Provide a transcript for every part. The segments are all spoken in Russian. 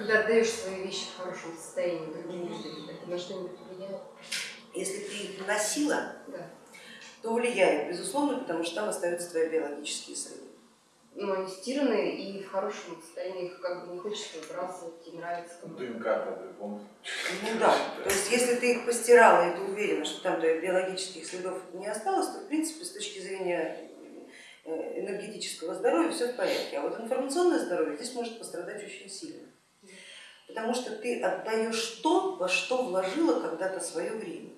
Когда отдаешь свои вещи в хорошем состоянии другим людям, это на что-нибудь влияет? Если ты их носила, Да. то влияет, безусловно, потому что там остаются твои биологические следы. Но они стиранные и в хорошем состоянии, их как бы не хочется выбрасывать, и нравится кому-то. ДНК помните? Ну да, то есть если ты их постирала и ты уверена, что там твоих биологических следов не осталось, то в принципе с точки зрения э, энергетического здоровья все в порядке. А вот информационное здоровье здесь может пострадать очень сильно. Потому что ты отдаешь то, во что вложила когда-то свое время.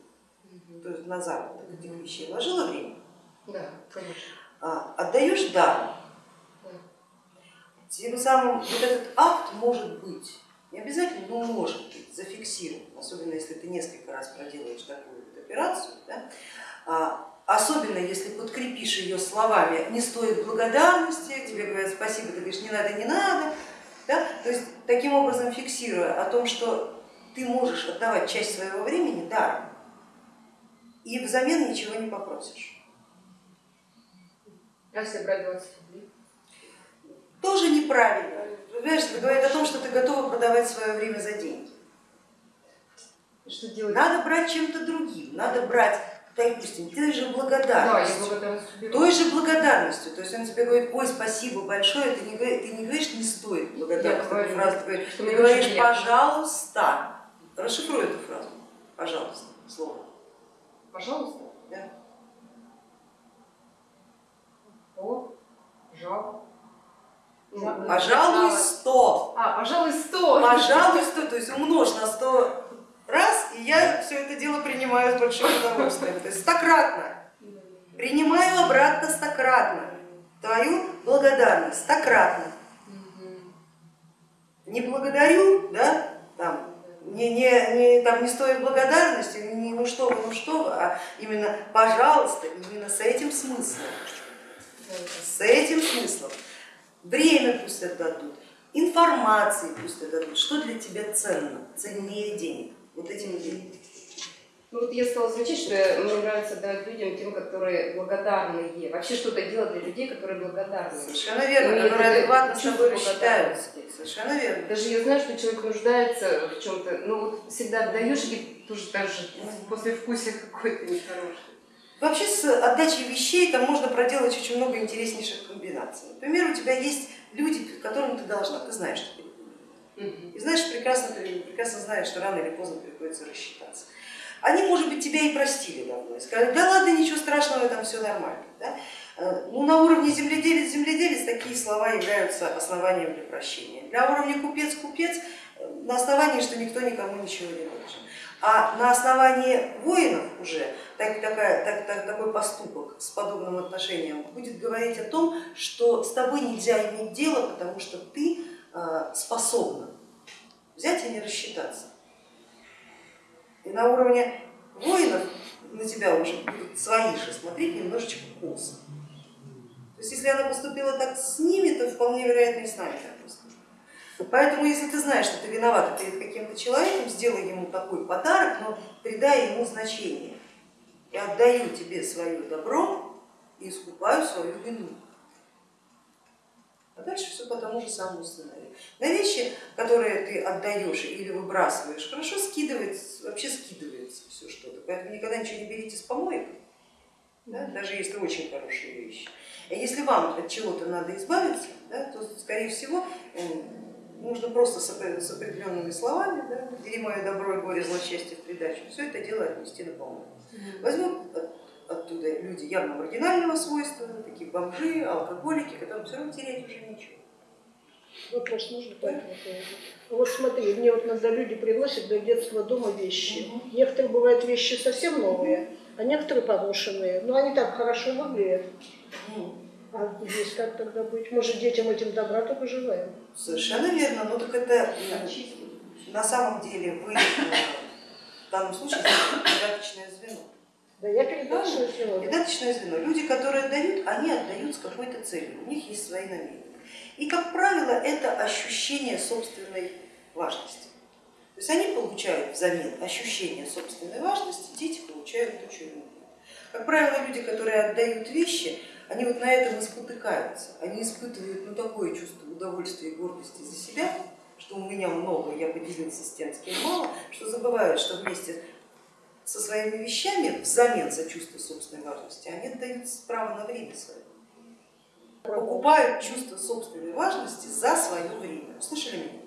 То есть на заработок этих вещей вложила время, Да, конечно. а отдаешь даром. Да. Тем самым вот этот акт может быть, не обязательно, но может быть зафиксирован, особенно если ты несколько раз проделаешь такую вот операцию, да? А, особенно если подкрепишь ее словами «не стоит благодарности», тебе говорят спасибо, ты говоришь не надо, не надо, да? то есть таким образом фиксируя о том, что ты можешь отдавать часть своего времени даром и взамен ничего не попросишь. А если брать 20 рублей? Тоже неправильно. Понимаешь, это говорит о том, что ты готова продавать свое время за деньги. Что делать? Надо брать чем-то другим, надо брать, допустим, той же Да, благодарностью. благодарность уберу. Той же благодарностью. То есть он тебе говорит, ой, спасибо большое, ты не, ты не говоришь, не стоит благодарность. Такую фразу ты говоришь, ты говоришь, пожалуйста. Расшифруй эту фразу, пожалуйста, слово. Пожалуйста. Да. О, жал. Ну, Пожалуй, сто. А, пожалуй, сто. Пожалуй, сто. То есть умножь на сто я все это дело принимаю с большим удовольствием. То есть стократно. Принимаю обратно стократно твою благодарность, стократно. Не благодарю, да, там, не, не, не, там не стоит благодарности, не ну что вы, ну что вы, а именно пожалуйста, именно с этим смыслом, с этим смыслом. Время пусть отдадут, информации пусть отдадут, что для тебя ценно, ценнее денег, вот этими деньгами. Ну вот я стала замечать, что мне нравится давать людям тем, которые благодарные. Вообще что-то делать для людей, которые благодарны. Совершенно верно, Ну, которые адекватно с чувство тобой рассчитаются. благодарности. Совершенно верно. Даже я знаю, что человек нуждается в чем-то, ну вот всегда отдаешь и тоже даже после вкусия какой-то нехороший. Вообще с отдачей вещей там можно проделать очень много интереснейших комбинаций. Например, у тебя есть люди, которым ты должна, ты знаешь, что. И знаешь прекрасно, прекрасно знаешь, что рано или поздно приходится рассчитаться. Они, может быть, тебя и простили давно, и сказали, да ладно, ничего страшного, там все нормально. Да? Э, Ну, на уровне земледелец, земледелец такие слова являются основанием для прощения. Для уровня купец, купец э, на основании, что никто никому ничего не должен. А на основании воинов уже так, такая, так, так- такой поступок с подобным отношением будет говорить о том, что с тобой нельзя иметь дело, потому что ты способна взять и не рассчитаться. И на уровне воинов на тебя уже будут свои же смотреть немножечко косо. То есть если она поступила так с ними, то вполне вероятно и с нами так поступит. Поэтому если ты знаешь, что ты виновата перед каким-то человеком, сделай ему такой подарок, но придай ему значение. Я отдаю тебе свое добро и искупаю свою вину. Все по тому же самому сценарию. На вещи, которые ты отдаешь или выбрасываешь, хорошо скидывается, вообще скидывается все что-то. Поэтому никогда ничего не берите с помоек, да, даже если очень хорошие вещи. А если вам от чего-то надо избавиться, да, то, скорее всего, нужно просто с опре- с определенными словами, да, бери мое добро и горе, злосчастье в придачу, все это дело отнести на помойку. Возьмут от- оттуда люди явно маргинального свойства, такие бомжи, алкоголики, которым все равно терять уже ничего. Вопрос можно по этому поводу? Вот смотри, мне вот иногда люди приносят до детства дома вещи. Некоторые бывают вещи совсем новые, а некоторые поношенные. Но они так хорошо выглядят. Ну, А здесь как тогда быть? Может, детям этим добра только желаем? Совершенно верно, но так это э, на самом деле вы э, в данном случае передаточное звено. Да я передала свое сегодня. Передаточное звено. Люди, которые отдают, они отдают с какой-то целью, у них есть свои намерения. И, как правило, это ощущение собственной важности. То есть они получают взамен ощущение собственной важности, дети получают то, что им. Как правило, люди, которые отдают вещи, они вот на этом и спотыкаются. Они испытывают ну, такое чувство удовольствия и гордости за себя, что у меня много, я поделился с тем, с кем мало, что забывают, что вместе со своими вещами взамен за чувство собственной важности они отдают право на время свое. Покупают чувство собственной важности за свое время. Слышали меня?